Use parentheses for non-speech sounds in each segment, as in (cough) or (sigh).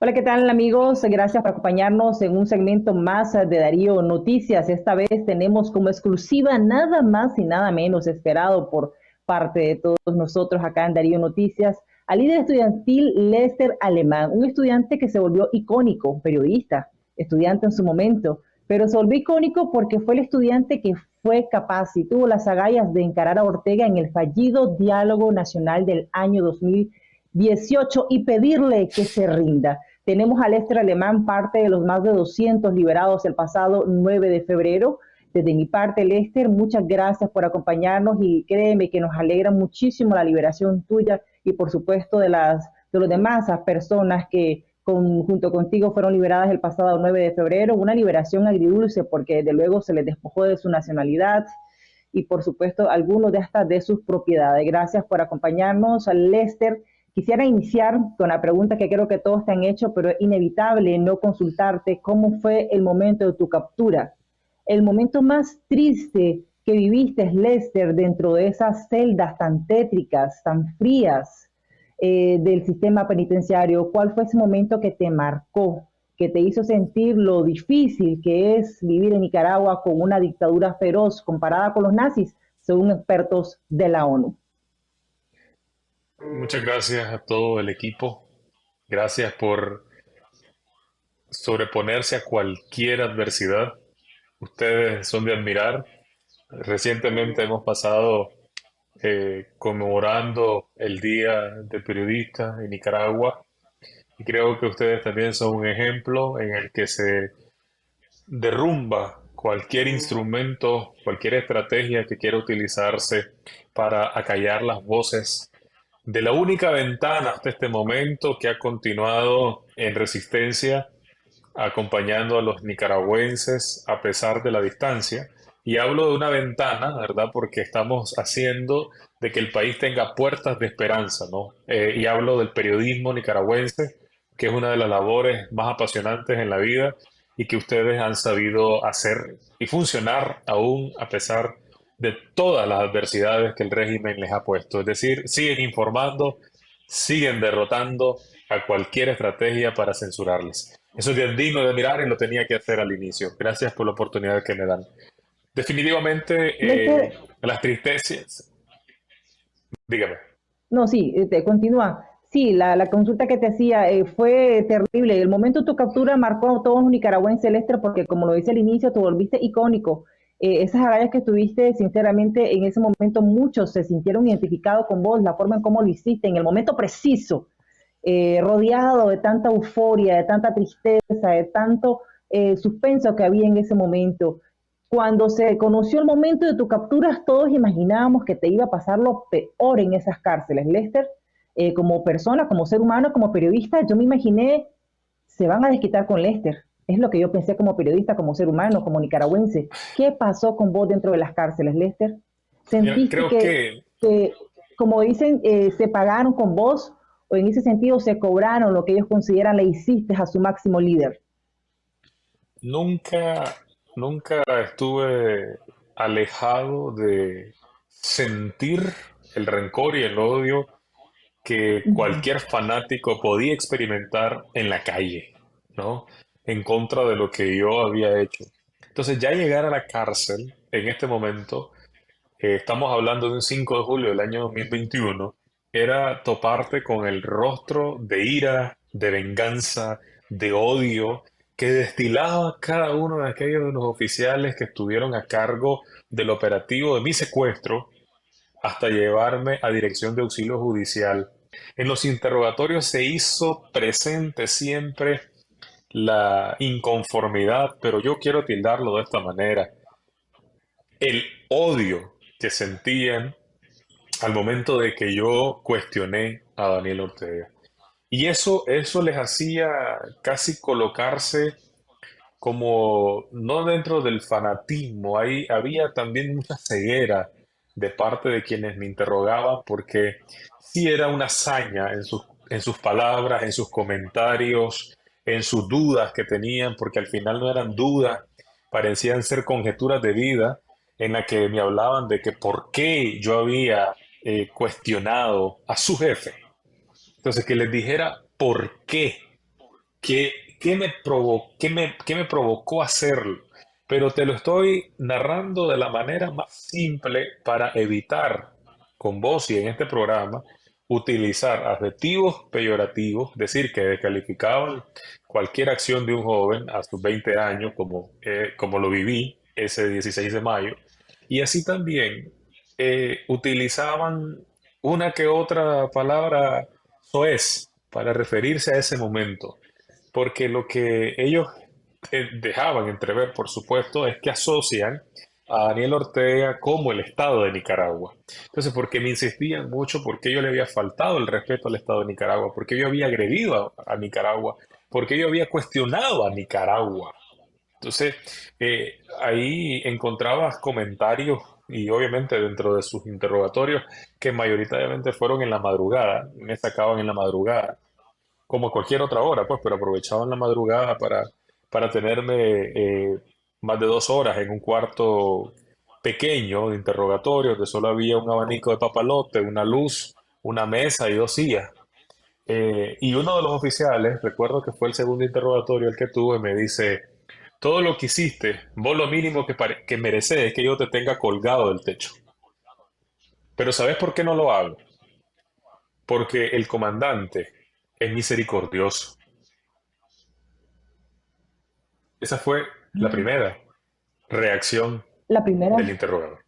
Hola, ¿qué tal amigos? Gracias por acompañarnos en un segmento más de Darío Noticias. Esta vez tenemos como exclusiva nada más y nada menos esperado por parte de todos nosotros acá en Darío Noticias al líder estudiantil Lester Alemán, un estudiante que se volvió icónico, periodista, estudiante en su momento, pero se volvió icónico porque fue el estudiante que fue capaz y tuvo las agallas de encarar a Ortega en el fallido diálogo nacional del año 2018 y pedirle que se rinda. Tenemos a Lester Alemán, parte de los más de 200 liberados el pasado 9 de febrero. Desde mi parte, Lester, muchas gracias por acompañarnos y créeme que nos alegra muchísimo la liberación tuya y por supuesto de las de los demás personas que junto contigo fueron liberadas el pasado 9 de febrero. Una liberación agridulce porque de luego se les despojó de su nacionalidad y por supuesto algunos de hasta de sus propiedades. Gracias por acompañarnos, Lester. Quisiera iniciar con la pregunta que creo que todos te han hecho, pero es inevitable no consultarte cómo fue el momento de tu captura. El momento más triste que viviste, Lester, dentro de esas celdas tan tétricas, tan frías eh, del sistema penitenciario. ¿Cuál fue ese momento que te marcó, que te hizo sentir lo difícil que es vivir en Nicaragua con una dictadura feroz comparada con los nazis, según expertos de la ONU? Muchas gracias a todo el equipo. Gracias por sobreponerse a cualquier adversidad. Ustedes son de admirar. Recientemente hemos pasado eh, conmemorando el Día del Periodista en Nicaragua y creo que ustedes también son un ejemplo en el que se derrumba cualquier instrumento, cualquier estrategia que quiera utilizarse para acallar las voces de la única ventana hasta este momento que ha continuado en resistencia, acompañando a los nicaragüenses a pesar de la distancia. Y hablo de una ventana, ¿verdad? Porque estamos haciendo de que el país tenga puertas de esperanza, ¿no? Eh, y hablo del periodismo nicaragüense, que es una de las labores más apasionantes en la vida y que ustedes han sabido hacer y funcionar aún a pesar de de todas las adversidades que el régimen les ha puesto. Es decir, siguen informando, siguen derrotando a cualquier estrategia para censurarles. Eso es digno de mirar y lo tenía que hacer al inicio. Gracias por la oportunidad que me dan. Definitivamente, eh, las tristezas... Dígame. No, sí, eh, te continúa. Sí, la, consulta que te hacía eh, fue terrible. El momento de tu captura marcó a todos los nicaragüenses, Lester, porque como lo dice al inicio, te volviste icónico. Eh, esas agallas que tuviste, sinceramente, en ese momento muchos se sintieron identificados con vos, la forma en cómo lo hiciste, en el momento preciso, eh, rodeado de tanta euforia, de tanta tristeza, de tanto eh, suspenso que había en ese momento. Cuando se conoció el momento de tu captura, todos imaginábamos que te iba a pasar lo peor en esas cárceles. Lester, como persona, como ser humano, como periodista, yo me imaginé, se van a desquitar con Lester es lo que yo pensé como periodista, como ser humano, como nicaragüense. ¿Qué pasó con vos dentro de las cárceles, Lester? ¿Sentiste que, como dicen, eh, se pagaron con vos o en ese sentido se cobraron lo que ellos consideran le hiciste a su máximo líder? Nunca, nunca estuve alejado de sentir el rencor y el odio que cualquier fanático podía experimentar en la calle, ¿no? En contra de lo que yo había hecho. Entonces ya llegar a la cárcel en este momento, eh, estamos hablando de un 5 de julio del año 2021, era toparte con el rostro de ira, de venganza, de odio que destilaba cada uno de aquellos de los oficiales que estuvieron a cargo del operativo de mi secuestro hasta llevarme a dirección de auxilio judicial. En los interrogatorios se hizo presente siempre la inconformidad, pero yo quiero tildarlo de esta manera. El odio que sentían al momento de que yo cuestioné a Daniel Ortega. Y eso, eso les hacía casi colocarse como no dentro del fanatismo, ahí había también mucha ceguera de parte de quienes me interrogaban porque sí era una hazaña en sus, en sus palabras, en sus comentarios, en sus dudas que tenían, porque al final no eran dudas, parecían ser conjeturas de vida en la que me hablaban de que por qué yo había eh, cuestionado a su jefe. Entonces, que les dijera por qué ¿Qué, qué me, provo qué me, qué me provocó hacerlo? Pero te lo estoy narrando de la manera más simple para evitar con vos y en este programa utilizar adjetivos peyorativos, decir que descalificaban cualquier acción de un joven a sus 20 años, como, eh, como lo viví ese 16 de mayo, y así también eh, utilizaban una que otra palabra soez para referirse a ese momento, porque lo que ellos eh, dejaban entrever, por supuesto, es que asocian a Daniel Ortega como el Estado de Nicaragua. Entonces, porque me insistían mucho, porque yo le había faltado el respeto al Estado de Nicaragua, porque yo había agredido a, Nicaragua, porque yo había cuestionado a Nicaragua. Entonces, eh, ahí encontrabas comentarios y obviamente dentro de sus interrogatorios, que mayoritariamente fueron en la madrugada, me sacaban en la madrugada, como cualquier otra hora, pues, pero aprovechaban la madrugada para, para tenerme eh, más de dos horas en un cuarto pequeño de interrogatorio, donde solo había un abanico de papalote, una luz, una mesa y dos sillas. Eh, y uno de los oficiales, recuerdo que fue el segundo interrogatorio el que tuve, me dice, todo lo que hiciste, vos lo mínimo que, que mereces es que yo te tenga colgado del techo. Pero ¿sabes por qué no lo hago? Porque el comandante es misericordioso. Esa fue la primera reacción la primera. del interrogador.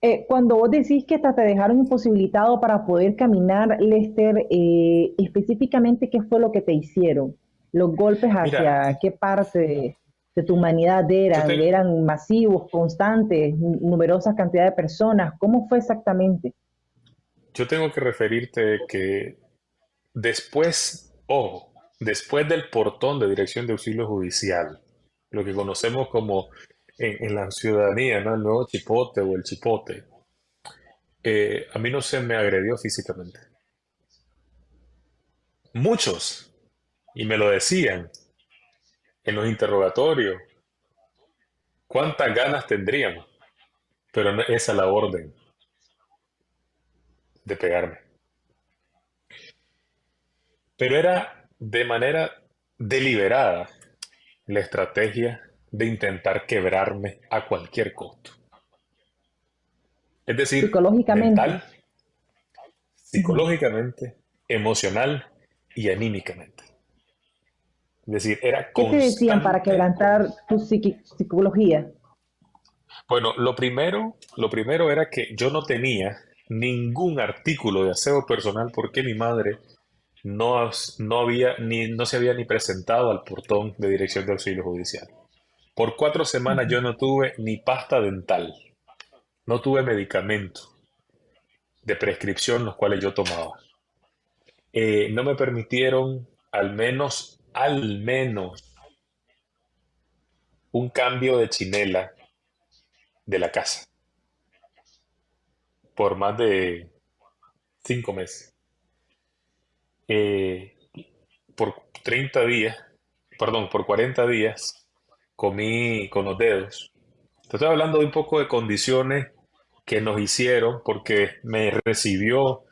Eh, cuando vos decís que hasta te dejaron imposibilitado para poder caminar, Lester, eh, específicamente, ¿qué fue lo que te hicieron? ¿Los golpes hacia qué parte de, tu humanidad eran? ¿Eran masivos, constantes, numerosas cantidades de personas? ¿Cómo fue exactamente? Yo tengo que referirte que después, ojo, después del portón de dirección de auxilio judicial, lo que conocemos como en, la ciudadanía, ¿no? El nuevo chipote o el chipote. Eh, a mí no se me agredió físicamente. Muchos, y me lo decían en los interrogatorios, cuántas ganas tendríamos, pero no esa la orden de pegarme. Pero era de manera deliberada la estrategia de intentar quebrarme a cualquier costo. Es decir, psicológicamente, mental, psicológicamente, emocional y anímicamente. Es decir, era ¿Qué te decían para quebrantar tu psicología? Bueno, lo primero, lo primero era que yo no tenía ningún artículo de aseo personal porque mi madre no, no, había, ni, no se había ni presentado al portón de dirección de auxilio judicial. Por cuatro semanas yo no tuve ni pasta dental, no tuve medicamento de prescripción los cuales yo tomaba. Eh, no me permitieron al menos, al menos, un cambio de chinela de la casa por más de cinco meses. Eh, por 30 días, perdón, por 40 días, comí con los dedos. Te estoy hablando de un poco de condiciones que nos hicieron porque me recibió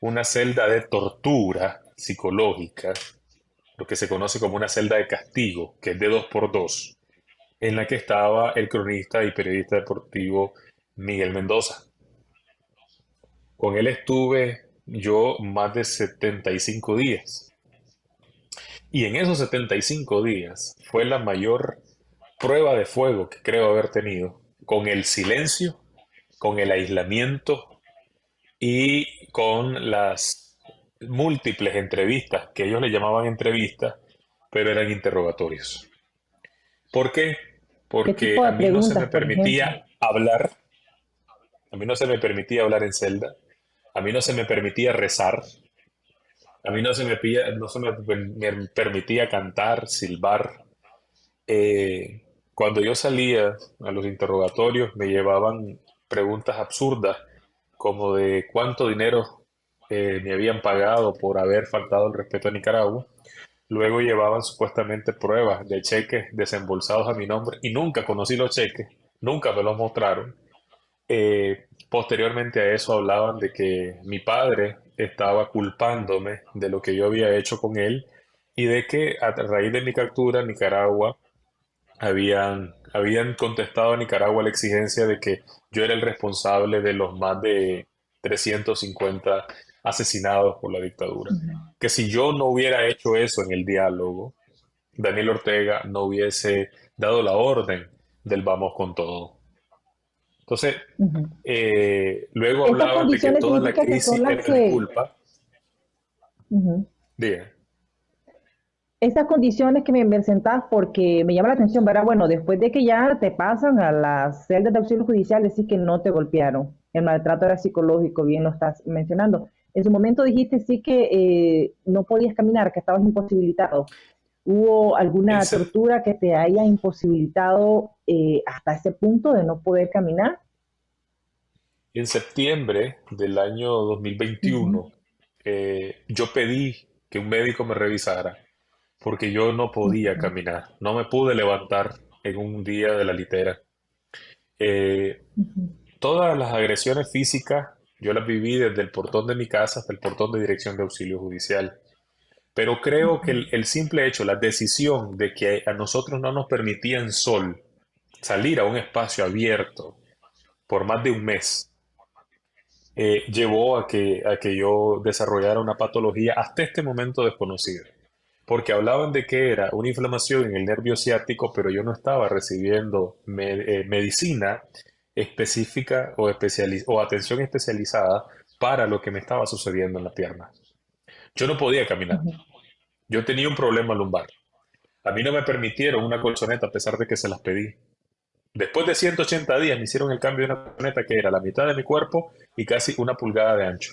una celda de tortura psicológica, lo que se conoce como una celda de castigo, que es de dos por dos, en la que estaba el cronista y periodista deportivo Miguel Mendoza. Con él estuve yo más de 75 días. Y en esos 75 días fue la mayor prueba de fuego que creo haber tenido, con el silencio, con el aislamiento y con las múltiples entrevistas, que ellos le llamaban entrevistas, pero eran interrogatorios. ¿Por qué? Porque a mí no se me permitía hablar, a mí no se me permitía hablar en celda, a mí no se me permitía rezar. A mí no se me, no se me permitía cantar, silbar. Eh, cuando yo salía a los interrogatorios me llevaban preguntas absurdas como de cuánto dinero eh, me habían pagado por haber faltado el respeto a Nicaragua. Luego llevaban supuestamente pruebas de cheques desembolsados a mi nombre y nunca conocí los cheques, nunca me los mostraron. Eh, posteriormente a eso hablaban de que mi padre estaba culpándome de lo que yo había hecho con él y de que a raíz de mi captura en Nicaragua habían, habían contestado a Nicaragua la exigencia de que yo era el responsable de los más de 350 asesinados por la dictadura. Que si yo no hubiera hecho eso en el diálogo, Daniel Ortega no hubiese dado la orden del vamos con todo. Entonces, eh, luego hablaban de que toda la crisis era culpa. Estas condiciones que me presentás, porque me llama la atención, ¿verdad? Bueno, después de que ya te pasan a las celdas de auxilio judicial, decís que no te golpearon. El maltrato era psicológico, bien lo estás mencionando. En su momento dijiste sí que eh, no podías caminar, que estabas imposibilitado. ¿Hubo alguna tortura que te haya imposibilitado eh, hasta ese punto de no poder caminar? En septiembre del año 2021, eh, yo pedí que un médico me revisara porque yo no podía caminar, no me pude levantar en un día de la litera. Todas las agresiones físicas yo las viví desde el portón de mi casa hasta el portón de dirección de auxilio judicial. Pero creo que el, simple hecho, la decisión de que a nosotros no nos permitían sol salir a un espacio abierto por más de un mes, eh, llevó a que, a que yo desarrollara una patología hasta este momento desconocida. Porque hablaban de que era una inflamación en el nervio ciático, pero yo no estaba recibiendo eh, medicina específica o, o atención especializada para lo que me estaba sucediendo en la pierna. Yo no podía caminar. Yo tenía un problema lumbar. A mí no me permitieron una colchoneta a pesar de que se las pedí. Después de 180 días me hicieron el cambio de una colchoneta que era la mitad de mi cuerpo y casi una pulgada de ancho.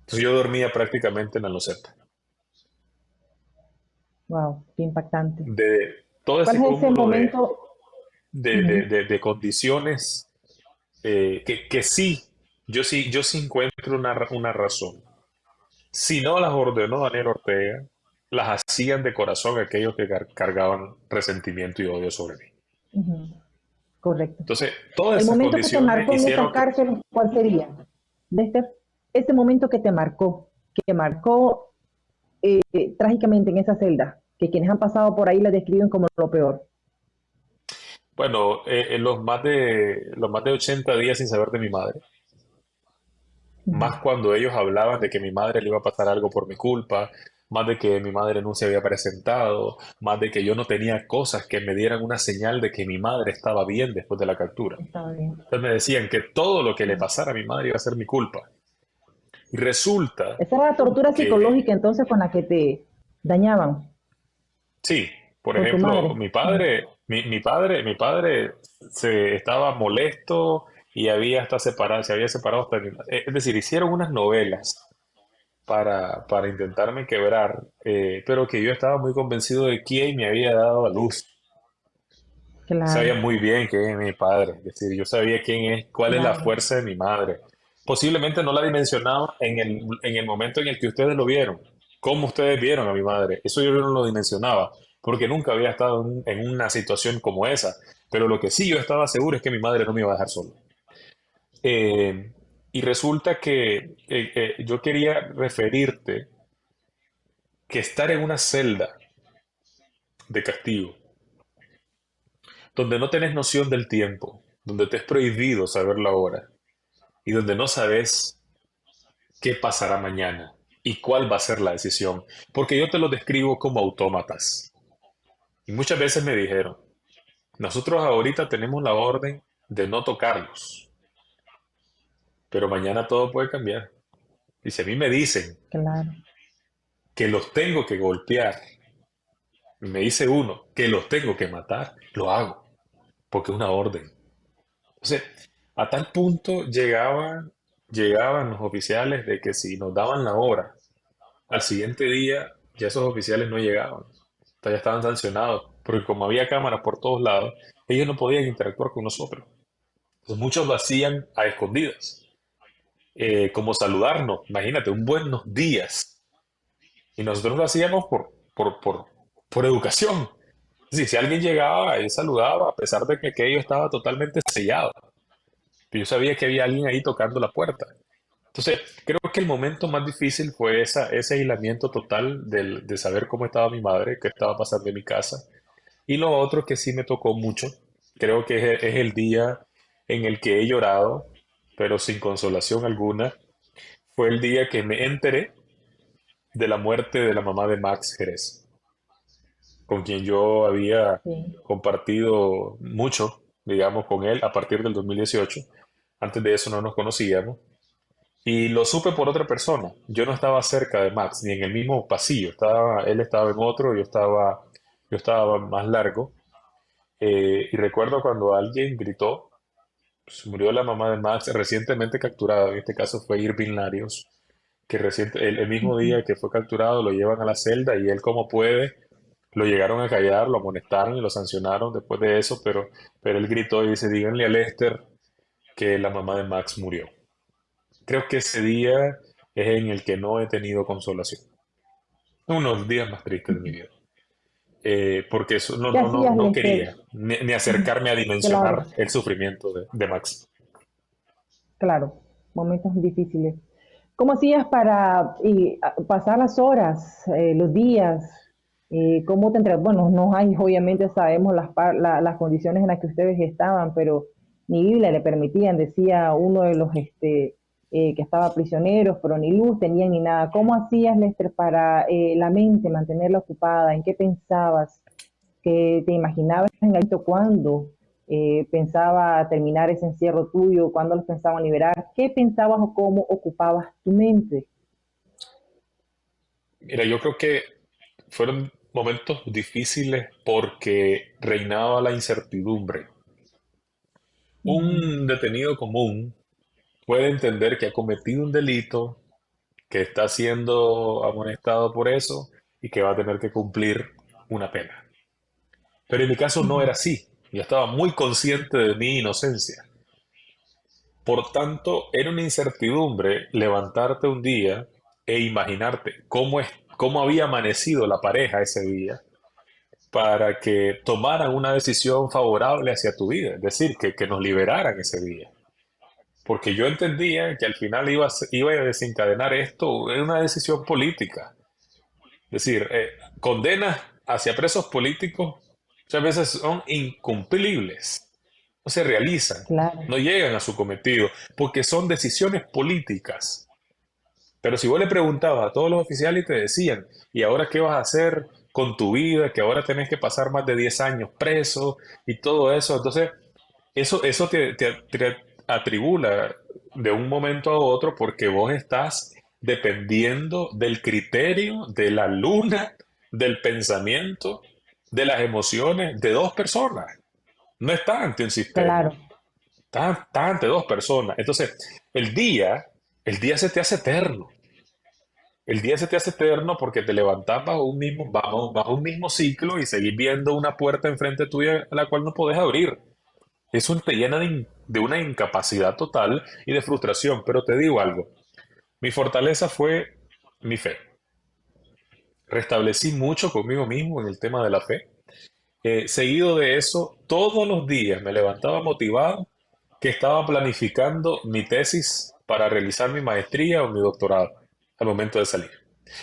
Entonces yo dormía prácticamente en la loseta. Wow, qué impactante. De todo ese, ¿Cuál ese momento? de, condiciones eh, que, sí, yo sí, yo sí encuentro una, una razón. Si no las ordenó Daniel Ortega, las hacían de corazón aquellos que cargaban resentimiento y odio sobre mí. Correcto. Entonces, todas El momento que te marcó en esa cárcel, ¿cuál sería? Desde ese momento que te marcó, que marcó eh, trágicamente en esa celda, que quienes han pasado por ahí la describen como lo peor. Bueno, eh, en los más de los más de 80 días sin saber de mi madre. Más cuando ellos hablaban de que mi madre le iba a pasar algo por mi culpa, más de que mi madre no se había presentado, más de que yo no tenía cosas que me dieran una señal de que mi madre estaba bien después de la captura. Entonces me decían que todo lo que le pasara a mi madre iba a ser mi culpa. Y resulta... Esa era la tortura psicológica entonces con la que te dañaban. Sí, por ejemplo, mi padre, mi, padre, mi padre se estaba molesto y había hasta separado, se había separado hasta eh, Es decir, hicieron unas novelas para, para intentarme quebrar, eh, pero que yo estaba muy convencido de quién me había dado a luz. Sabía muy bien quién es mi padre, es decir, yo sabía quién es, cuál es la fuerza de mi madre. Posiblemente no la dimensionaba en el, en el momento en el que ustedes lo vieron. ¿Cómo ustedes vieron a mi madre? Eso yo no lo dimensionaba porque nunca había estado en, una situación como esa. Pero lo que sí yo estaba seguro es que mi madre no me iba a dejar solo. Eh, y resulta que yo quería referirte que estar en una celda de castigo, donde no tenés noción del tiempo, donde te es prohibido saber la hora y donde no sabes qué pasará mañana y cuál va a ser la decisión, porque yo te lo describo como autómatas. Y muchas veces me dijeron, nosotros ahorita tenemos la orden de no tocarlos, pero mañana todo puede cambiar. Y si a mí me dicen que los tengo que golpear, me dice uno que los tengo que matar, lo hago, porque es una orden. Entonces, a tal punto llegaban, llegaban los oficiales de que si nos daban la hora, al siguiente día ya esos oficiales no llegaban ya estaban sancionados, porque como había cámaras por todos lados, ellos no podían interactuar con nosotros. Entonces muchos lo hacían a escondidas, eh, como saludarnos, imagínate, un buenos días. Y nosotros lo hacíamos por, por, por, por educación. si alguien llegaba, él saludaba, a pesar de que aquello estaba totalmente sellado. Pero yo sabía que había alguien ahí tocando la puerta. Entonces, creo que el momento más difícil fue esa, ese aislamiento total del- de saber cómo estaba mi madre, qué estaba pasando en mi casa. Y lo otro que sí me tocó mucho, creo que es, es el día en el que he llorado, pero sin consolación alguna, fue el día que me enteré de la muerte de la mamá de Max Jerez, con quien yo había Sí. compartido mucho, digamos, con él a partir del 2018. Antes de eso no nos conocíamos. Y lo supe por otra persona. Yo no estaba cerca de Max, ni en el mismo pasillo. Estaba, él estaba en otro, yo estaba, yo estaba más largo. Eh, y recuerdo cuando alguien gritó, pues, murió la mamá de Max, recientemente capturada. En este caso fue Irving Larios, que reciente, el, el mismo día que fue capturado lo llevan a la celda y él como puede, lo llegaron a callar, lo amonestaron y lo sancionaron después de eso, pero, pero él gritó y dice, díganle a Lester que la mamá de Max murió. Creo que ese día es en el que no he tenido consolación. Uno de los días más tristes de mi vida. Eh, porque eso no, ¿Qué no, no, no quería ni, ni acercarme a Claro, dimensionar el sufrimiento de, de Max. claro, momentos difíciles. ¿Cómo hacías para y, pasar las horas, eh, los días? Eh, ¿cómo te entre- Bueno, no hay, obviamente sabemos las, la- las condiciones en las que ustedes estaban, pero ni Biblia le permitían, decía uno de los este, eh, que estaba prisioneros, pero ni luz tenían ni nada. ¿Cómo hacías, Lester, para eh, la mente mantenerla ocupada? ¿En qué pensabas? ¿Qué te imaginabas en momento cuándo eh, pensaba terminar ese encierro tuyo? ¿Cuándo los pensaban liberar? ¿Qué pensabas o cómo ocupabas tu mente? Mira, yo creo que fueron momentos difíciles porque reinaba la incertidumbre. Un detenido común puede entender que ha cometido un delito, que está siendo amonestado por eso y que va a tener que cumplir una pena. Pero en mi caso no era así. Yo estaba muy consciente de mi inocencia. Por tanto, era una incertidumbre levantarte un día e imaginarte cómo es, cómo había amanecido la pareja ese día para que tomaran una decisión favorable hacia tu vida, es decir, que, que nos liberaran ese día. Porque yo entendía que al final iba a, iba a desencadenar esto en una decisión política. Es decir, eh, condenas hacia presos políticos muchas veces son incumplibles, no se realizan, Claro, no llegan a su cometido, porque son decisiones políticas. Pero si vos le preguntabas a todos los oficiales y te decían, ¿y ahora qué vas a hacer con tu vida? Que ahora tenés que pasar más de 10 años preso y todo eso. Entonces, eso, eso te, te- te atribula de un momento a otro porque vos estás dependiendo del criterio, de la luna, del pensamiento, de las emociones de dos personas. No está ante un sistema, claro, está, está ante dos personas. Entonces, el día, el día se te hace eterno. El día se te hace eterno porque te levantás bajo un mismo, bajo, bajo un mismo ciclo y seguís viendo una puerta enfrente tuya a la cual no podés abrir. Eso te llena de, una incapacidad total y de frustración. Pero te digo algo, mi fortaleza fue mi fe. Restablecí mucho conmigo mismo en el tema de la fe. Eh, seguido de eso, todos los días me levantaba motivado que estaba planificando mi tesis para realizar mi maestría o mi doctorado al momento de salir.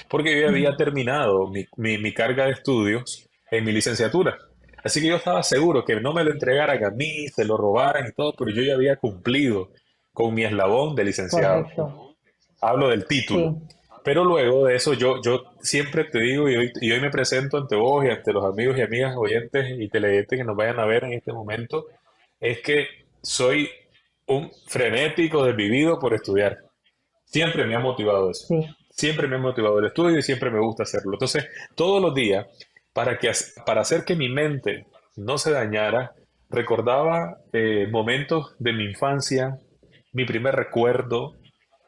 Porque yo había terminado mi, mi- mi carga de estudios en mi licenciatura. Así que yo estaba seguro que no me lo entregaran a mí, se lo robaran y todo, pero yo ya había cumplido con mi eslabón de licenciado. correcto. Hablo del título. Sí, Pero luego de eso, yo, yo siempre te digo, y hoy, y hoy me presento ante vos y ante los amigos y amigas oyentes y televidentes que nos vayan a ver en este momento, es que soy un frenético desvivido por estudiar. Siempre me ha motivado eso. sí, Siempre me ha motivado el estudio y siempre me gusta hacerlo. Entonces, todos los días, para, que, para hacer que mi mente no se dañara, recordaba eh, momentos de mi infancia, mi primer recuerdo,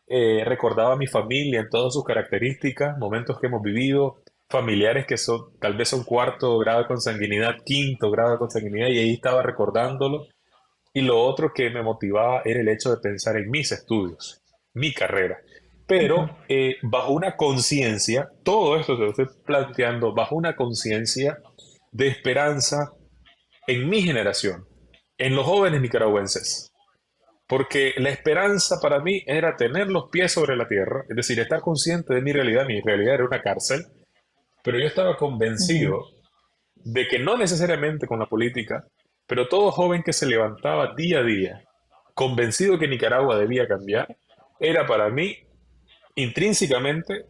eh, recordaba mi familia en todas sus características, momentos que hemos vivido, familiares que son, tal vez son cuarto grado de consanguinidad, quinto grado de consanguinidad, y ahí estaba recordándolo. Y lo otro que me motivaba era el hecho de pensar en mis estudios, mi carrera. Pero eh, bajo una conciencia, todo esto que lo estoy planteando, bajo una conciencia de esperanza en mi generación, en los jóvenes nicaragüenses. porque la esperanza para mí era tener los pies sobre la tierra, es decir, estar consciente de mi realidad. Mi realidad era una cárcel, pero yo estaba convencido de que no necesariamente con la política, pero todo joven que se levantaba día a día, convencido que Nicaragua debía cambiar, era para mí intrínsecamente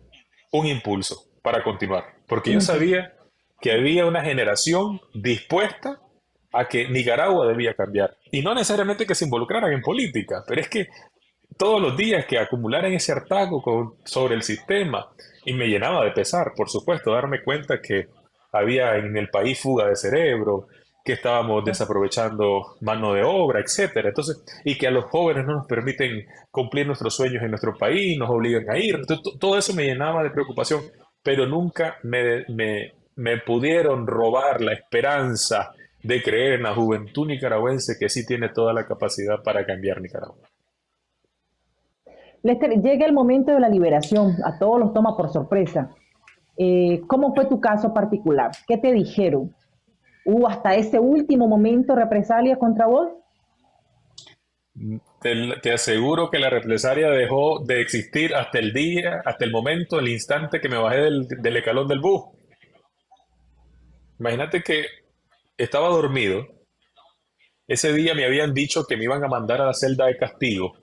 un impulso para continuar, porque yo sabía que había una generación dispuesta a que Nicaragua debía cambiar. Y no necesariamente que se involucraran en política, pero es que todos los días que acumularan ese hartazgo sobre el sistema, y me llenaba de pesar, por supuesto, darme cuenta que había en el país fuga de cerebro, que estábamos desaprovechando mano de obra, etcétera. Entonces, y que a los jóvenes no nos permiten cumplir nuestros sueños en nuestro país, nos obligan a ir. todo eso me llenaba de preocupación, pero nunca me, me, me pudieron robar la esperanza de creer en la juventud nicaragüense que sí tiene toda la capacidad para cambiar Nicaragua. Lester, llega el momento de la liberación, a todos los toma por sorpresa. Eh, ¿Cómo fue tu caso particular? ¿Qué te dijeron? ¿Hubo hasta ese último momento represalia contra vos? Te, aseguro que la represalia dejó de existir hasta el día, hasta el momento, el instante que me bajé del, del escalón del bus. Imagínate que estaba dormido. Ese día me habían dicho que me iban a mandar a la celda de castigo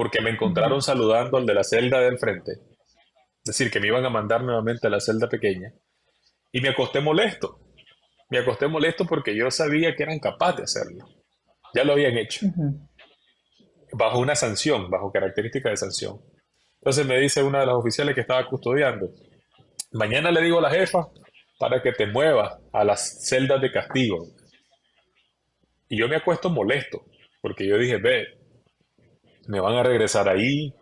porque me encontraron saludando al de la celda de enfrente. Es decir, que me iban a mandar nuevamente a la celda pequeña. Y me acosté molesto. Me acosté molesto porque yo sabía que eran capaces de hacerlo. Ya lo habían hecho. Bajo una sanción, bajo característica de sanción. Entonces me dice una de las oficiales que estaba custodiando, mañana le digo a la jefa para que te muevas a las celdas de castigo. Y yo me acuesto molesto, porque yo dije, ve, me van a regresar ahí,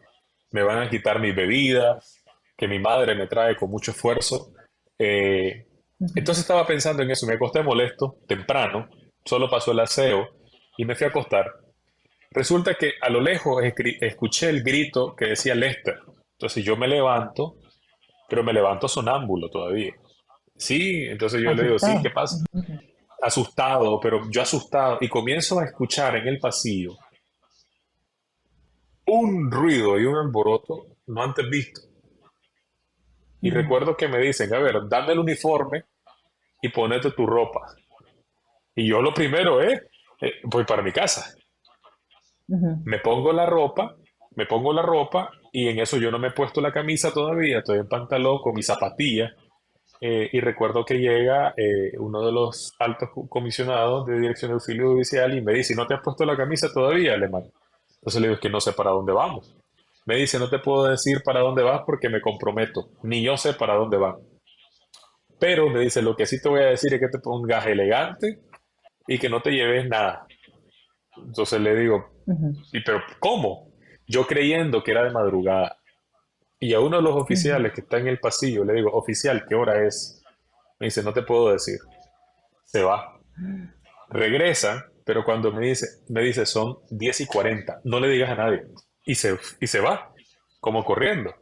me van a quitar mis bebidas, que mi madre me trae con mucho esfuerzo. Eh, entonces estaba pensando en eso, me acosté molesto, temprano, solo pasó el aseo y me fui a acostar. Resulta que a lo lejos escuché el grito que decía Lester. Entonces yo me levanto, pero me levanto sonámbulo todavía. Sí, entonces yo le digo, sí, ¿qué pasa? Asustado, pero yo asustado, y comienzo a escuchar en el pasillo un ruido y un alboroto no antes visto. Y recuerdo que me dicen, a ver, dame el uniforme y ponete tu ropa. Y yo lo primero es, eh, voy para mi casa. Me pongo la ropa, me pongo la ropa y en eso yo no me he puesto la camisa todavía, estoy en pantalón con mis zapatillas eh, y recuerdo que llega eh, uno de los altos comisionados de Dirección de Auxilio Judicial y me dice, ¿no te has puesto la camisa todavía, alemán? Entonces le digo, es que no sé para dónde vamos. Me dice, no te puedo decir para dónde vas porque me comprometo. Ni yo sé para dónde van. Pero me dice, lo que sí te voy a decir es que te pongas elegante y que no te lleves nada. Entonces le digo, ¿y pero cómo? Yo creyendo que era de madrugada. Y a uno de los oficiales que está en el pasillo le digo, oficial, ¿qué hora es? Me dice, no te puedo decir. Se va. Regresa, pero cuando me dice, me dice, son 10 y 40, no le digas a nadie. Y se, y se va, como corriendo.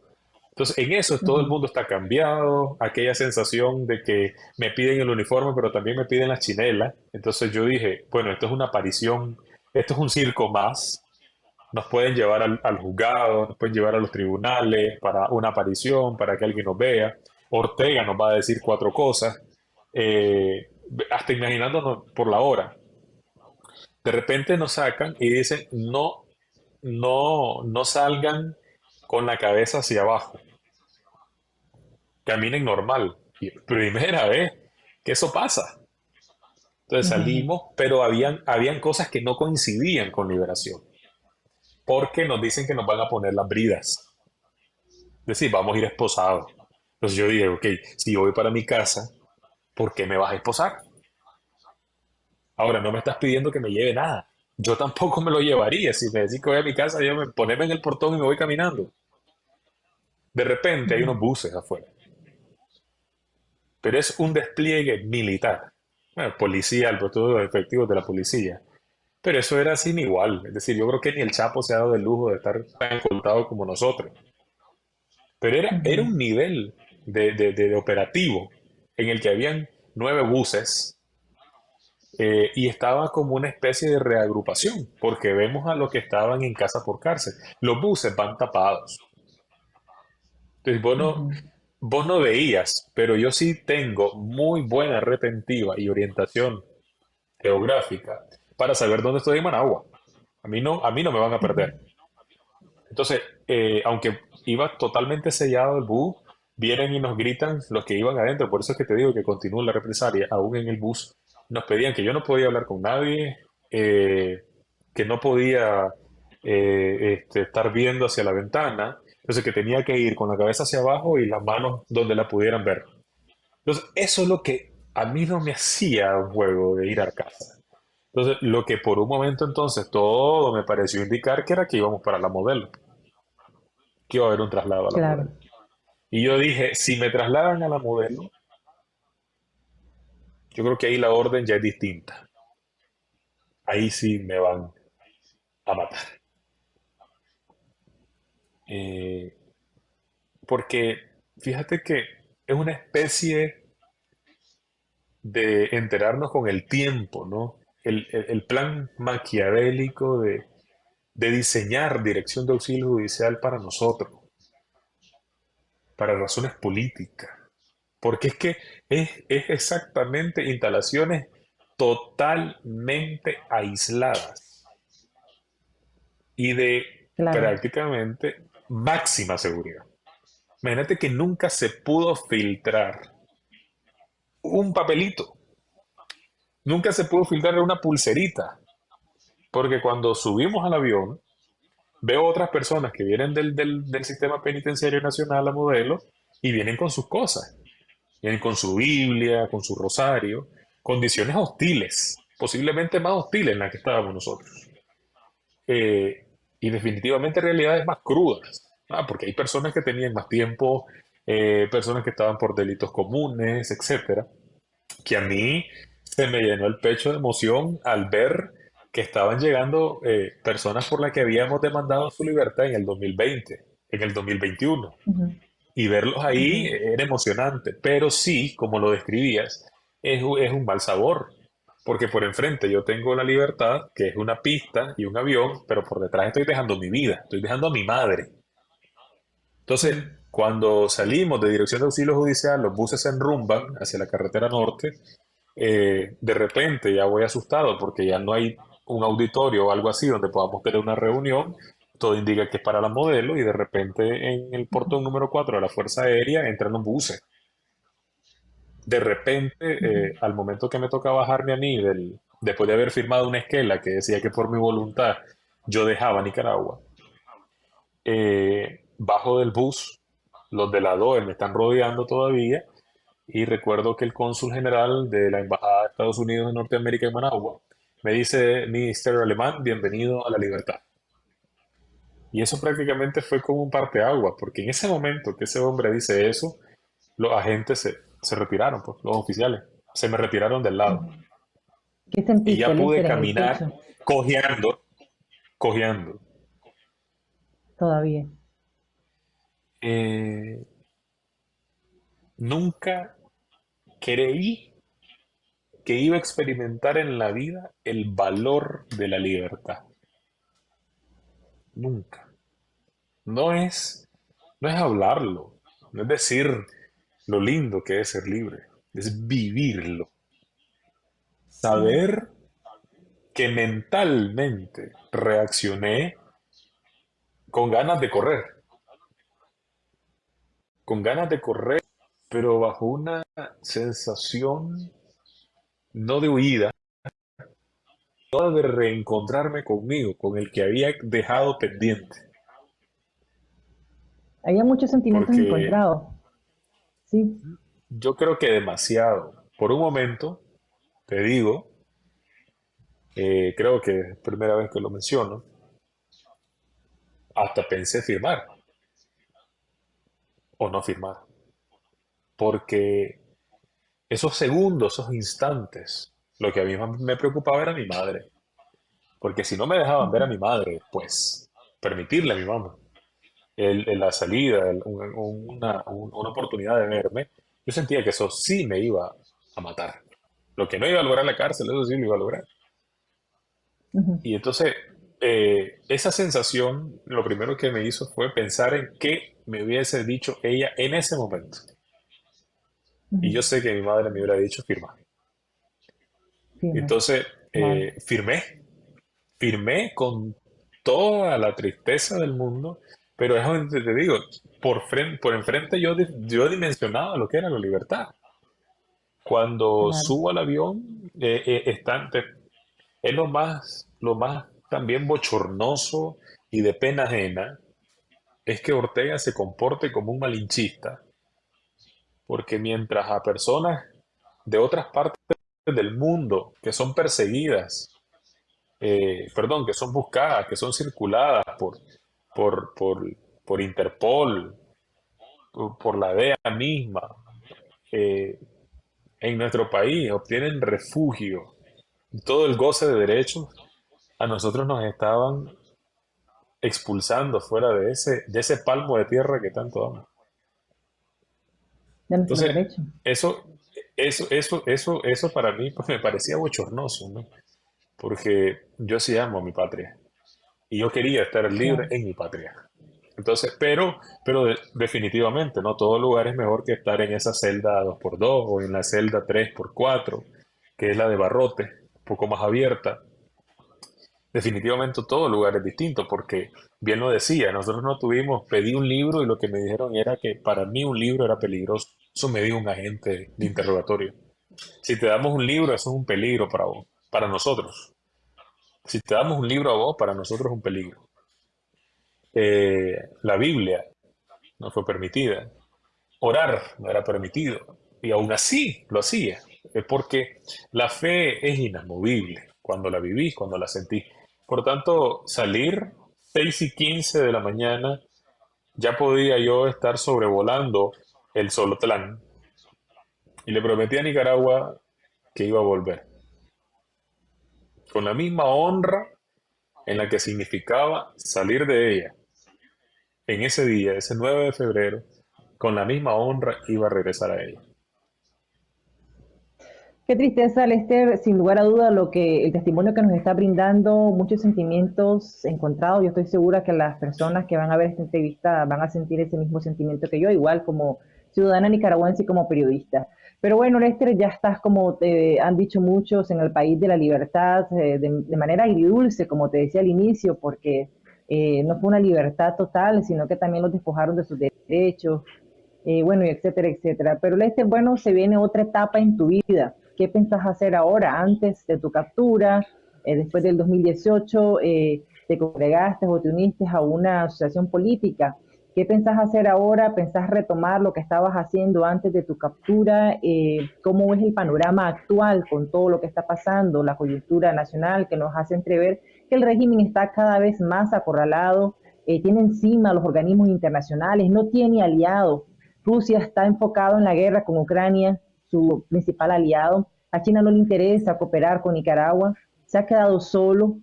Entonces, en eso todo el mundo está cambiado, aquella sensación de que me piden el uniforme, pero también me piden la chinela. Entonces yo dije, bueno, esto es una aparición, esto es un circo más, nos pueden llevar al, juzgado, nos pueden llevar a los tribunales para una aparición, para que alguien nos vea. Ortega nos va a decir cuatro cosas, eh, hasta imaginándonos por la hora. De repente nos sacan y dicen, no, no, no salgan con la cabeza hacia abajo. Caminen normal. primera vez que eso pasa. Entonces salimos, pero habían, habían cosas que no coincidían con liberación porque nos dicen que nos van a poner las bridas. Es decir, vamos a ir esposados. Entonces yo dije, ok, si yo voy para mi casa, ¿por qué me vas a esposar? Ahora, no me estás pidiendo que me lleve nada. Yo tampoco me lo llevaría. Si me decís que voy a mi casa, yo me poneme en el portón y me voy caminando. De repente hay unos buses afuera. Pero es un despliegue militar. Bueno, policial, por todos los efectivos de la policía. Pero eso era sin igual. Es decir, yo creo que ni el Chapo se ha dado el lujo de estar tan contado como nosotros. Pero era, era un nivel de, de, operativo en el que habían nueve buses eh, y estaba como una especie de reagrupación, porque vemos a los que estaban en casa por cárcel. Los buses van tapados. Entonces, vos no, Ujú, vos no veías, pero yo sí tengo muy buena retentiva y orientación geográfica para saber dónde estoy en Managua. A mí no, a mí no me van a perder. Entonces, eh, aunque iba totalmente sellado el bus, vienen y nos gritan los que iban adentro. Por eso es que te digo que continúa la represalia. Aún en el bus nos pedían que yo no podía hablar con nadie, eh, que no podía eh, este, estar viendo hacia la ventana. Entonces, que tenía que ir con la cabeza hacia abajo y las manos donde la pudieran ver. Entonces, eso es lo que a mí no me hacía un juego de ir a casa. Entonces, lo que por un momento entonces todo me pareció indicar que era que íbamos para la modelo que iba a haber un traslado a la Claro, modelo. Y yo dije, si me trasladan a la modelo, yo creo que ahí la orden ya es distinta. Ahí sí me van a matar. Eh, porque fíjate que es una especie de enterarnos con el tiempo, ¿no? El, el- el plan maquiavélico de, de diseñar dirección de auxilio judicial para nosotros, para razones políticas. Porque es que es, es exactamente instalaciones totalmente aisladas y de claro. prácticamente máxima seguridad. Imagínate que nunca se pudo filtrar un papelito, nunca se pudo filtrar una pulserita, porque cuando subimos al avión, veo otras personas que vienen del, del, sistema penitenciario nacional a modelo y vienen con sus cosas. Vienen con su Biblia, con su rosario, condiciones hostiles, posiblemente más hostiles en las que estábamos nosotros. Eh, y definitivamente realidades más crudas, porque hay personas que tenían más tiempo, eh, personas que estaban por delitos comunes, etcétera, que a mí se me llenó el pecho de emoción al ver que estaban llegando eh, personas por las que habíamos demandado su libertad en el 2020, en el 2021 Ujú, y verlos ahí era emocionante, pero sí, como lo describías, es, es un mal sabor, porque por enfrente yo tengo la libertad, que es una pista y un avión, pero por detrás estoy dejando mi vida, estoy dejando a mi madre. Entonces, cuando salimos de Dirección de Auxilio Judicial, los buses se enrumban hacia la carretera norte, eh, de repente ya voy asustado porque ya no hay un auditorio o algo así donde podamos tener una reunión. Todo indica que es para la modelo y de repente en el portón número 4 de la Fuerza Aérea entran los buses. De repente, eh, al momento que me toca bajarme a mí, del, después de haber firmado una esquela que decía que por mi voluntad yo dejaba Nicaragua, eh, bajo del bus, los de la DOE me están rodeando todavía y recuerdo que el cónsul general de la Embajada de Estados Unidos en Norteamérica en Managua me dice, Ministerio Alemán, bienvenido a la libertad. Y eso prácticamente fue como un parteaguas, porque en ese momento que ese hombre dice eso, los agentes se, se retiraron, pues, los oficiales, se me retiraron del lado. ¿Qué Y ya pude caminar cojeando, cojeando. todavía? Eh, nunca creí que iba a experimentar en la vida el valor de la libertad. Nunca. No es, no es hablarlo, no es decir lo lindo que es ser libre, es vivirlo. Saber que mentalmente reaccioné con ganas de correr, con ganas de correr, pero bajo una sensación no de huida, no de reencontrarme conmigo, con el que había dejado pendiente. Había muchos sentimientos Porque encontrados. Sí. yo creo que demasiado. Por un momento, te digo, eh, creo que es la primera vez que lo menciono, hasta pensé firmar o no firmar. Porque esos segundos, esos instantes, lo que a mí me preocupaba era mi madre. Porque si no me dejaban ver a mi madre, pues permitirle a mi mamá el- el- la salida, el- un- un- una, un- una oportunidad de verme, yo sentía que eso sí me iba a matar. Lo que no iba a lograr la cárcel, eso sí lo iba a lograr. Y entonces, eh, esa sensación, lo primero que me hizo fue pensar en qué me hubiese dicho ella en ese momento. Y yo sé que mi madre me hubiera dicho firma. Entonces, eh, firmé. Firmé con toda la tristeza del mundo, pero es donde te digo, por, frente, por enfrente yo, yo dimensionaba lo que era la libertad. Cuando subo al avión, eh, eh, es lo más, lo más también bochornoso y de pena ajena, es que Ortega se comporte como un malinchista, porque mientras a personas de otras partes del mundo que son perseguidas, eh, perdón, que son buscadas, que son circuladas por, por, por, por Interpol, por, la DEA misma, eh, en nuestro país obtienen refugio, todo el goce de derechos, a nosotros nos estaban expulsando fuera de ese, de ese palmo de tierra que tanto amo. Entonces, eso, eso, eso, eso, eso para mí pues, me parecía bochornoso, ¿no? Porque yo sí amo a mi patria y yo quería estar libre en mi patria. Entonces, pero, pero definitivamente, ¿no? Todo lugar es mejor que estar en esa celda 2x2 o en la celda 3x4, que es la de barrote, un poco más abierta. Definitivamente todo lugar es distinto porque, bien lo decía, nosotros no tuvimos, pedí un libro y lo que me dijeron era que para mí un libro era peligroso. Eso me dijo un agente de interrogatorio. Si te damos un libro, eso es un peligro para vos, para nosotros. Si te damos un libro a vos, para nosotros es un peligro. Eh, la Biblia no fue permitida. Orar no era permitido. Y aún así lo hacía. Es porque la fe es inamovible cuando la vivís, cuando la sentís. Por tanto, salir 6 y 15 de la mañana, ya podía yo estar sobrevolando el Solotlán. Y le prometí a Nicaragua que iba a volver. Con la misma honra en la que significaba salir de ella en ese día, ese 9 de febrero, con la misma honra iba a regresar a ella. Qué tristeza, Lester, sin lugar a duda, lo que el testimonio que nos está brindando, muchos sentimientos encontrados. Yo estoy segura que las personas que van a ver esta entrevista van a sentir ese mismo sentimiento que yo, igual como ciudadana nicaragüense y como periodista. Pero bueno, Lester, ya estás, como te han dicho muchos, en el país de la libertad, eh, de, manera agridulce, como te decía al inicio, porque eh, no fue una libertad total, sino que también los despojaron de sus derechos, eh, bueno, y etcétera, etcétera. Pero este, bueno, se viene otra etapa en tu vida. ¿Qué pensás hacer ahora, antes de tu captura, eh, después del 2018, te congregaste o te uniste a una asociación política? ¿Qué pensás hacer ahora? ¿Pensás retomar lo que estabas haciendo antes de tu captura? ¿Cómo es el panorama actual con todo lo que está pasando, la coyuntura nacional que nos hace entrever que el régimen está cada vez más acorralado, eh, tiene encima los organismos internacionales, no tiene aliados. Rusia está enfocado en la guerra con Ucrania, su principal aliado. A China no le interesa cooperar con Nicaragua, se ha quedado solo.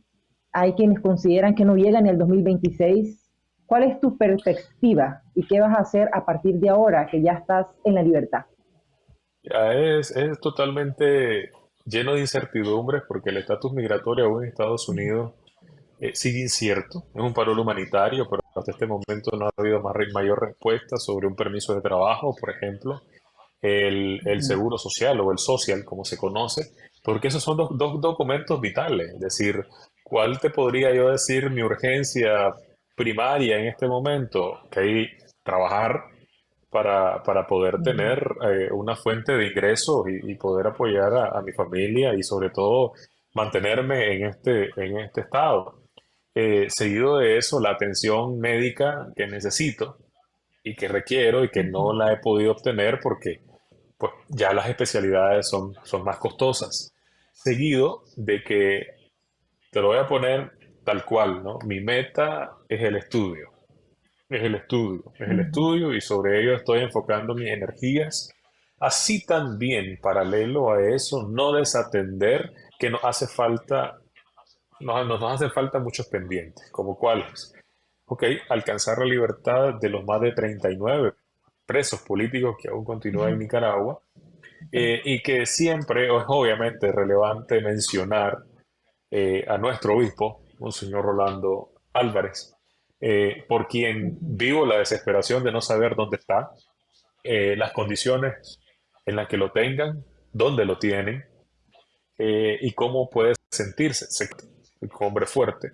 Hay quienes consideran que no llega en el 2026. ¿Cuál es tu perspectiva y qué vas a hacer a partir de ahora que ya estás en la libertad? es, es totalmente lleno de incertidumbres porque el estatus migratorio aún en Estados Unidos eh, sigue incierto. Es un paro humanitario, pero hasta este momento no ha habido más, mayor respuesta sobre un permiso de trabajo, por ejemplo, el, el seguro social o el social, como se conoce, porque esos son dos, dos documentos vitales. Es decir, ¿cuál te podría yo decir mi urgencia primaria en este momento? Que hay trabajar para, para poder tener eh, una fuente de ingresos y, poder apoyar a, mi familia y sobre todo mantenerme en este, en este estado. Eh, seguido de eso, la atención médica que necesito y que requiero y que no la he podido obtener porque pues, ya las especialidades son, son más costosas. Seguido de que, te lo voy a poner tal cual, ¿no? Mi meta es el estudio es el estudio, es el estudio y sobre ello estoy enfocando mis energías. Así también, paralelo a eso, no desatender que nos hace falta, nos, nos hace falta muchos pendientes, como cuáles. Ok, alcanzar la libertad de los más de 39 presos políticos que aún continúan en Nicaragua, eh, y que siempre es obviamente relevante mencionar eh, a nuestro obispo, señor Rolando Álvarez, eh, por quien vivo la desesperación de no saber dónde está, las condiciones en las que lo tengan, dónde lo tienen y cómo puede sentirse. un hombre fuerte,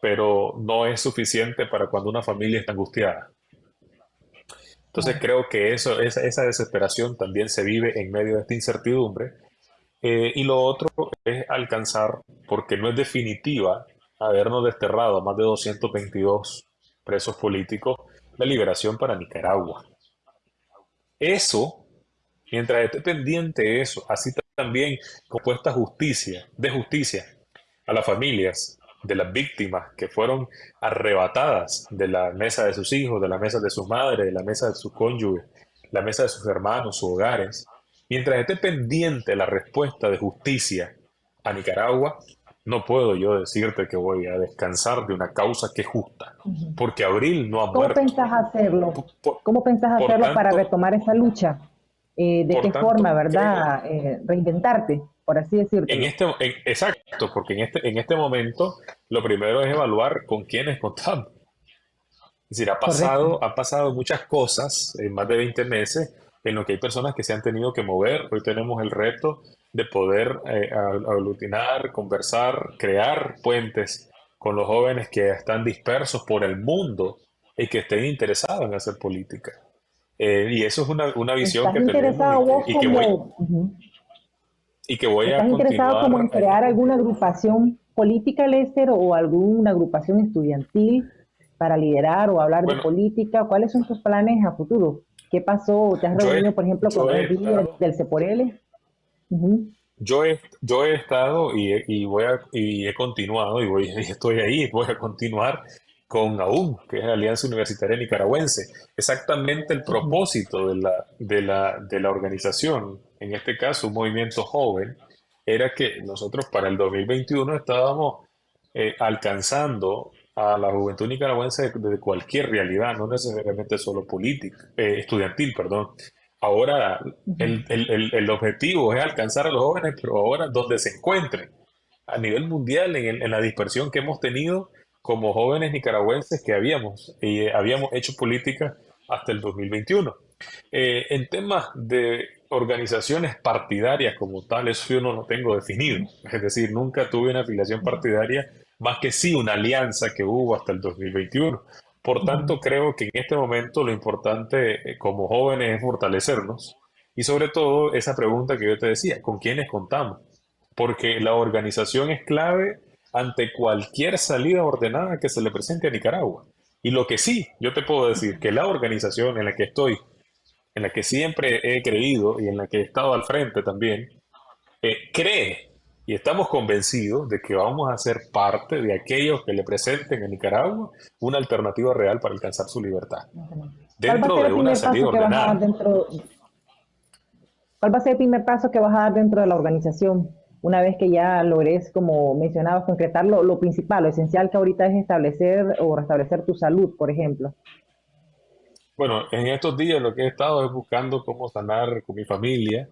pero no es suficiente para cuando una familia está angustiada. Entonces creo que eso, esa, esa desesperación también se vive en medio de esta incertidumbre. Eh, y lo otro es alcanzar, porque no es definitiva habernos desterrado a más de 222 presos políticos, la liberación para Nicaragua. Eso, mientras esté pendiente eso, así también compuesta justicia, de justicia a las familias, de las víctimas que fueron arrebatadas de la mesa de sus hijos, de la mesa de sus madres, de la mesa de sus cónyuges, la mesa de sus hermanos, sus hogares, mientras esté pendiente la respuesta de justicia a Nicaragua, no puedo yo decirte que voy a descansar de una causa que es justa, porque Abril no ha ¿Cómo pensás hacerlo? ¿Cómo pensás hacerlo para retomar esa lucha? Eh, ¿De qué forma, verdad? Eh, reinventarte por así decirlo. En este, exacto, porque en este, en este momento lo primero es evaluar con quiénes contamos. Es decir, ha pasado, ha pasado muchas cosas en más de 20 meses en lo que hay personas que se han tenido que mover. Hoy tenemos el reto de poder eh, aglutinar, conversar, crear puentes con los jóvenes que están dispersos por el mundo y que estén interesados en hacer política. Eh, y eso es una, una visión que tenemos y, que, y que voy ¿Estás interesado como en crear alguna agrupación política, Lester, o alguna agrupación estudiantil para liderar o hablar de política? ¿Cuáles son tus planes a futuro? ¿Qué pasó? ¿Te has reunido, por ejemplo, con el líder del Yo he, yo he estado y he, y voy a, y he continuado y, voy, (laughs) y estoy ahí, voy a continuar con AUN, que es la Alianza Universitaria Nicaragüense. Exactamente el propósito de la, de la, de la organización, en este caso un movimiento joven, era que nosotros para el 2021 estábamos eh, alcanzando a la juventud nicaragüense de, cualquier realidad, no necesariamente solo política, eh, estudiantil, perdón. Ahora el, el, el, objetivo es alcanzar a los jóvenes, pero ahora donde se encuentren, a nivel mundial, en, en la dispersión que hemos tenido, como jóvenes nicaragüenses que habíamos, y eh, habíamos hecho política hasta el 2021. Eh, en temas de organizaciones partidarias como tal, eso yo no lo tengo definido. Es decir, nunca tuve una afiliación partidaria, más que sí una alianza que hubo hasta el 2021. Por tanto, creo que en este momento lo importante eh, como jóvenes es fortalecernos y sobre todo esa pregunta que yo te decía, ¿con quiénes contamos? Porque la organización es clave ante cualquier salida ordenada que se le presente a Nicaragua. Y lo que sí, yo te puedo decir que la organización en la que estoy, en la que siempre he creído y en la que he estado al frente también, eh, cree y estamos convencidos de que vamos a ser parte de aquellos que le presenten a Nicaragua una alternativa real para alcanzar su libertad. Dentro de una salida ordenada. ¿Cuál va a ser el primer paso que vas a dar dentro de la organización? una vez que ya logres, como mencionabas, concretar lo, principal, lo esencial que ahorita es establecer o restablecer tu salud, por ejemplo? Bueno, en estos días lo que he estado es buscando cómo sanar con mi familia,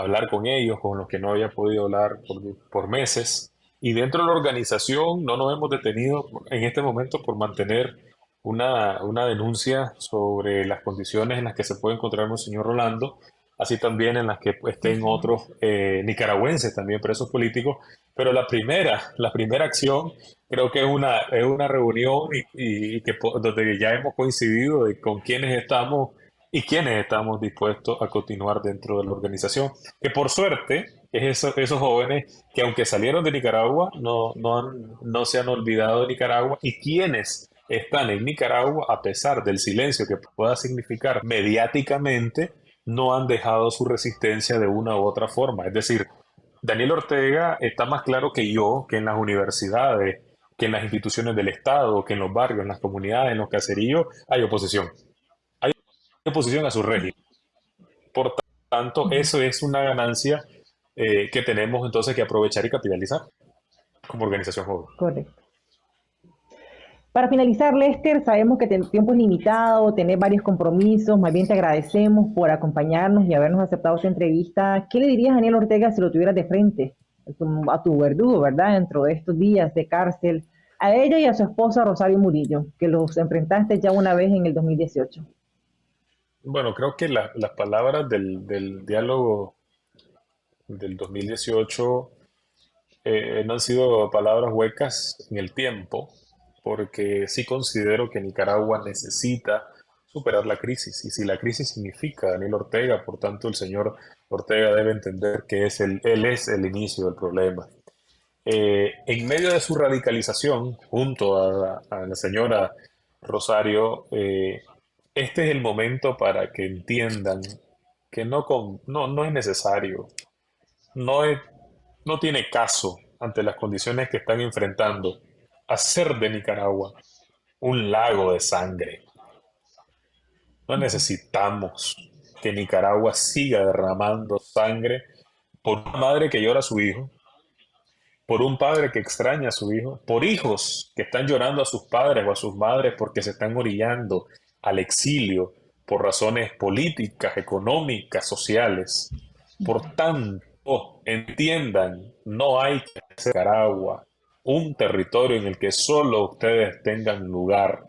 hablar con ellos, con los que no había podido hablar por, por meses. Y dentro de la organización no nos hemos detenido en este momento por mantener una, una denuncia sobre las condiciones en las que se puede encontrar un señor Rolando así también en las que estén otros eh, nicaragüenses también presos políticos. Pero la primera, la primera acción creo que es una, es una reunión y, que, donde ya hemos coincidido de con quienes estamos y quienes estamos dispuestos a continuar dentro de la organización. Que por suerte es esos jóvenes que aunque salieron de Nicaragua no, no, no se han olvidado de Nicaragua y quienes están en Nicaragua a pesar del silencio que pueda significar mediáticamente, no han dejado su resistencia de una u otra forma. Es decir, Daniel Ortega está más claro que yo que en las universidades, que en las instituciones del Estado, que en los barrios, en las comunidades, en los caseríos, hay oposición. Oposición a su régimen. Por tanto, eso es una ganancia eh, que tenemos entonces que aprovechar y capitalizar como organización joven. Correcto. Para finalizar, Lester, sabemos que el tiempo es limitado, tenés varios compromisos, más bien te agradecemos por acompañarnos y habernos aceptado esta entrevista. ¿Qué le dirías a Daniel Ortega si lo tuvieras de frente a tu verdugo, verdad, dentro de estos días de cárcel? A ella y a su esposa Rosario Murillo, que los enfrentaste ya una vez en el 2018. Bueno, creo que las palabras del, del, diálogo del 2018 eh, no han sido palabras huecas en el tiempo, porque sí considero que Nicaragua necesita superar la crisis. Y si la crisis significa Daniel Ortega, por tanto el señor Ortega debe entender que es el, él es el inicio del problema. Eh, en medio de su radicalización, junto a, la señora Rosario, eh, este es el momento para que entiendan que no, no, no es necesario, no, es, no tiene caso ante las condiciones que están enfrentando hacer de Nicaragua un lago de sangre. No necesitamos que Nicaragua siga derramando sangre por una madre que llora a su hijo, por un padre que extraña a su hijo, por hijos que están llorando a sus padres o a sus madres porque se están orillando al exilio por razones políticas, económicas, sociales. Por tanto, entiendan, no hay que hacer agua, un territorio en el que solo ustedes tengan lugar.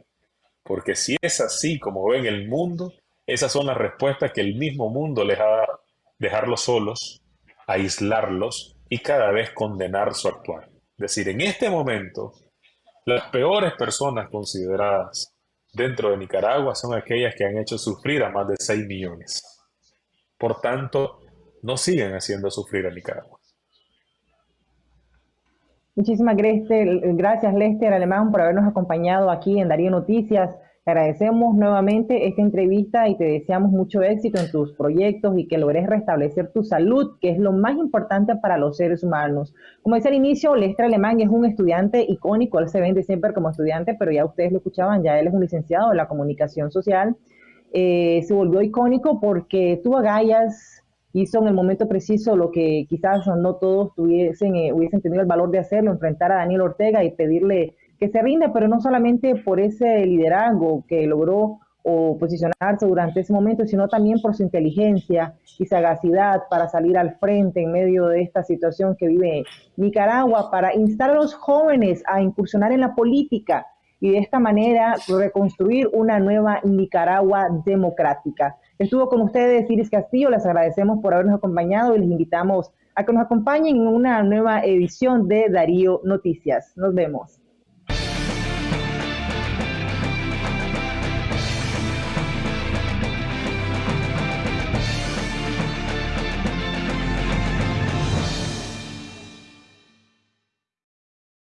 Porque si es así como ven el mundo, esas son las respuestas que el mismo mundo les ha dado. Dejarlos solos, aislarlos y cada vez condenar su actuar. Es decir, en este momento, las peores personas consideradas dentro de Nicaragua son aquellas que han hecho sufrir a más de 6 millones. Por tanto, no siguen haciendo sufrir a Nicaragua. Muchísimas gracias, Lester Alemán, por habernos acompañado aquí en Darío Noticias agradecemos nuevamente esta entrevista y te deseamos mucho éxito en tus proyectos y que logres restablecer tu salud, que es lo más importante para los seres humanos. Como decía al inicio, Lester Alemán es un estudiante icónico, él se vende siempre como estudiante, pero ya ustedes lo escuchaban, ya él es un licenciado en la comunicación social. Eh, se volvió icónico porque tuvo agallas, hizo en el momento preciso lo que quizás no todos tuviesen, eh, hubiesen tenido el valor de hacerlo, enfrentar a Daniel Ortega y pedirle que se rinda, pero no solamente por ese liderazgo que logró o posicionarse durante ese momento, sino también por su inteligencia y sagacidad para salir al frente en medio de esta situación que vive Nicaragua, para instar a los jóvenes a incursionar en la política y de esta manera reconstruir una nueva Nicaragua democrática. Estuvo con ustedes Iris Castillo, les agradecemos por habernos acompañado y les invitamos a que nos acompañen en una nueva edición de Darío Noticias. Nos vemos.